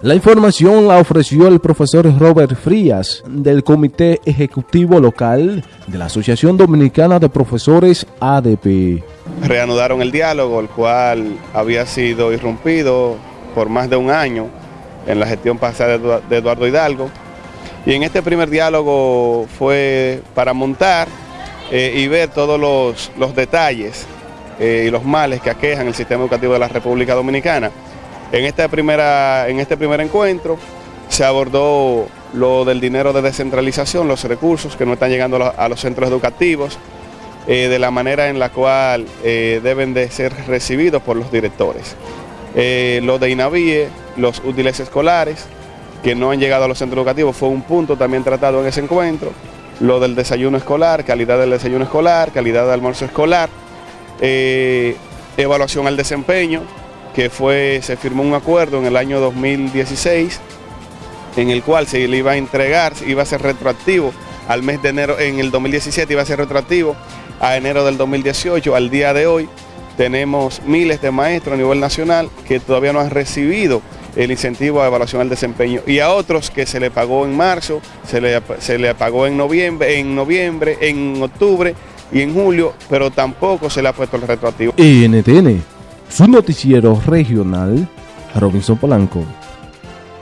La información la ofreció el profesor Robert Frías del Comité Ejecutivo Local de la Asociación Dominicana de Profesores ADP. Reanudaron el diálogo, el cual había sido irrumpido por más de un año en la gestión pasada de Eduardo Hidalgo. Y en este primer diálogo fue para montar eh, y ver todos los, detalles eh, y los males que aquejan el sistema educativo de la República Dominicana. En, primera, en este primer encuentro se abordó lo del dinero de descentralización, los recursos que no están llegando a los centros educativos, eh, de la manera en la cual deben de ser recibidos por los directores. lo de INAVIE, los útiles escolares, que no han llegado a los centros educativos, fue un punto también tratado en ese encuentro. Lo del desayuno escolar, calidad del desayuno escolar, calidad del almuerzo escolar, eh, evaluación al desempeño, que fue, se firmó un acuerdo en el año 2016, en el cual se le iba a entregar, iba a ser retroactivo al mes de enero, en el 2017 iba a ser retroactivo a enero del 2018, al día de hoy tenemos miles de maestros a nivel nacional que todavía no han recibido el incentivo a evaluación al desempeño y a otros que se le pagó en marzo, se le, se le pagó en noviembre, en noviembre, en octubre y en julio, pero tampoco se le ha puesto el retroactivo. NTN, su noticiero regional, Robinson Polanco.